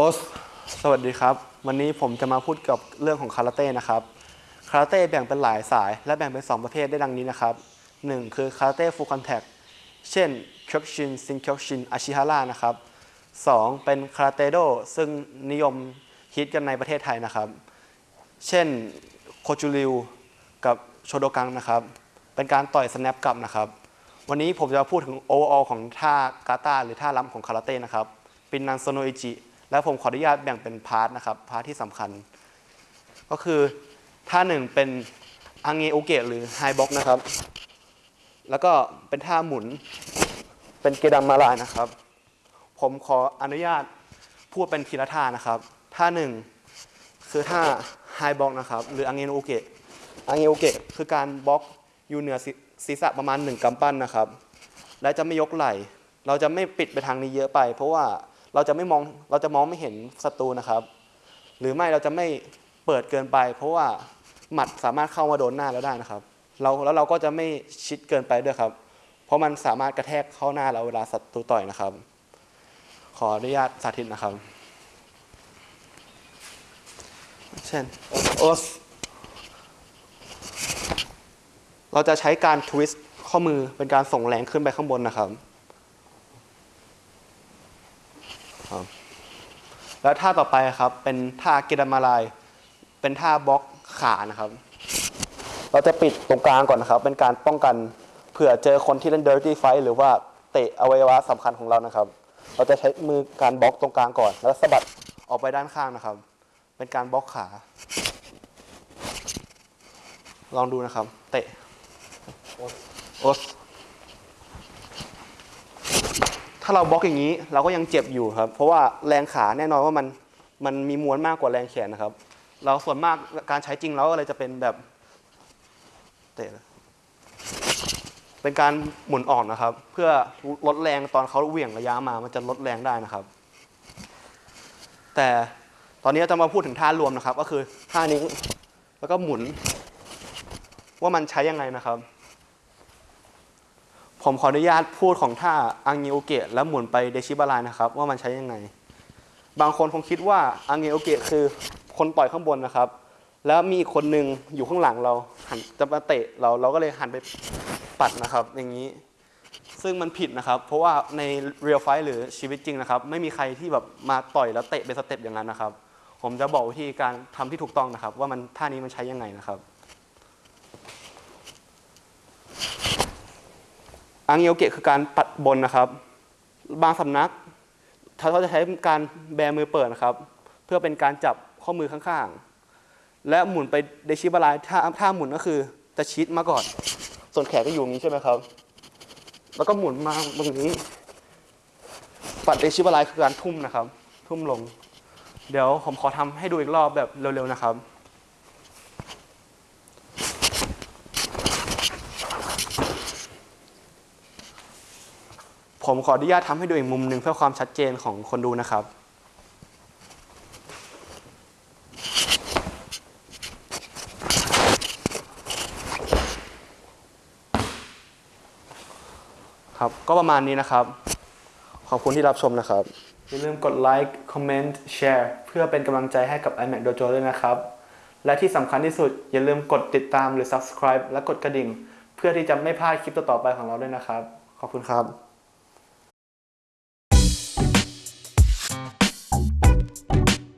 โอสสวัสดีครับ วันนี้ผมจะมาพูดกับเรื่องของคาราเต้นะครับ คาราเต้แบ่งเป็นหลายสาย และแบ่งเป็น 2 ประเภทได้ดังนี้นะครับ 1 คือคาราเต้ full contact เช่นเคียวคุชิน ชินเคียวคุชินอาชิฮาร่านะครับ 2 เป็นคาราเต้โดซึ่งนิยมฮิตกันในประเทศไทยนะครับ เช่นโกจูริวกับโชโตกังนะครับ เป็นการต่อย snap กลับนะครับ วันนี้ผมจะมาพูดถึง overall ของท่ากาตาหรือท่าล้ำของคาราเต้นะครับ เป็นนันโซโนอิจิ แล้วผมขออนุญาตแบ่งเป็น part นะครับ part ที่สำคัญ ก็คือท่าหนึ่งเป็น上げ受け หรือ high block นะครับ แล้วก็เป็นท่าหมุนเป็นเกดัมมาลายนะครับ ผมขออนุญาตพูดเป็นทีละท่านะครับ ท่าหนึ่งคือท่า high block นะครับ หรือ上げ受け 上げ受け คือการบล็อกอยู่เหนือศีรษะประมาณหนึ่งกำปั้นนะครับ และจะไม่ยกไหล่ เราจะไม่ปิดไปทางนี้เยอะไป เพราะว่า เราจะไม่มองเราจะมองไม่เห็นศัตรูนะครับ หรือไม่เราจะไม่เปิดเกินไป เพราะว่าหมัดสามารถเข้ามาโดนหน้าเราได้นะครับเราแล้วเราก็จะไม่ชิดเกินไปด้วยครับ เพราะมันสามารถกระแทกเข้าหน้าเราเวลาศัตรูต่อยนะครับ ขออนุญาตสาธิตนะครับ เช่นโอสเราจะใช้การ twist ข้อมือเป็นการส่งแรงขึ้นไปข้างบนนะครับ ครับ แล้วท่าต่อไปครับ เป็นท่าเกดามาลาย เป็นท่าบล็อกขานะครับ เราจะปิดตรงกลางก่อนนะครับ เป็นการป้องกันเผื่อเจอคนที่เล่น dirty fight หรือว่าเตะอวัยวะสำคัญของเรานะครับ เราจะใช้มือการบล็อกตรงกลางก่อน แล้วสะบัดออกไปด้านข้างนะครับ เป็นการบล็อกขา ลองดูนะครับ เตะโอส ถ้าเราบล็อกอย่างนี้เราก็ยังเจ็บอยู่ครับ เพราะว่าแรงขาแน่นอนว่ามันมันมีมวลมากกว่าแรงแขนนะครับ เราส่วนมากการใช้จริงแล้วอะไรจะเป็นแบบเตะเป็นการหมุนอ่อนนะครับ เพื่อลดแรงตอนเขาเหวี่ยงระยะมา มันจะลดแรงได้นะครับ แต่ตอนนี้จะมาพูดถึงท่ารวมนะครับ ก็คือท่านี้แล้วก็หมุน ว่ามันใช้ยังไงนะครับ ผมขออนุญาตพูดของท่าอังเงโอเกะแล้วหมุนไปเดชิบาลายนะครับ ว่ามันใช้ยังไง บางคนคงคิดว่าอังเงโอเกะคือคนต่อยข้างบนนะครับ แล้วมีอีกคนหนึ่งอยู่ข้างหลังเราหันจะมาเตะเราเราก็เลยหันไปปัดนะครับ อย่างนี้ ซึ่งมันผิดนะครับ เพราะว่าในเรียลไฟหรือชีวิตจริงนะครับ ไม่มีใครที่แบบมาต่อยแล้วเตะเป็นสเต็ปอย่างนั้นนะครับ ผมจะบอกวิธีการทำที่ถูกต้องนะครับ ว่ามันท่านี้มันใช้ยังไงนะครับ อังเยอเกะคือการปัดบนนะครับ บางสำนักเขาจะใช้การแบมือเปิดนะครับ เพื่อเป็นการจับข้อมือข้างๆ และหมุนไปเดชิบาลายถ้าถ้าหมุนก็คือจะชิดมาก่อน ส่วนแขนก็อยู่อย่างนี้ใช่ไหมครับ แล้วก็หมุนมาตรงนี้ ปัดเดชิบาลายคือการทุ่มนะครับ ทุ่มลง เดี๋ยวผมขอทำให้ดูอีกรอบแบบเร็วๆนะครับ ผมขออนุญาตทำให้ดูอีกมุมหนึ่งเพื่อความชัดเจนของคนดูนะครับ ครับ ก็ประมาณนี้นะครับ ขอบคุณที่รับชมนะครับ อย่าลืมกดไลค์ คอมเมนต์ แชร์ เพื่อเป็นกำลังใจให้กับ iMac Dojo ด้วยนะครับ และที่สำคัญที่สุด อย่าลืมกดติดตามหรือ subscribe และกดกระดิ่ง เพื่อที่จะไม่พลาดคลิปต่อๆไปของเราด้วยนะครับ ขอบคุณครับ